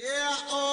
Yeah, oh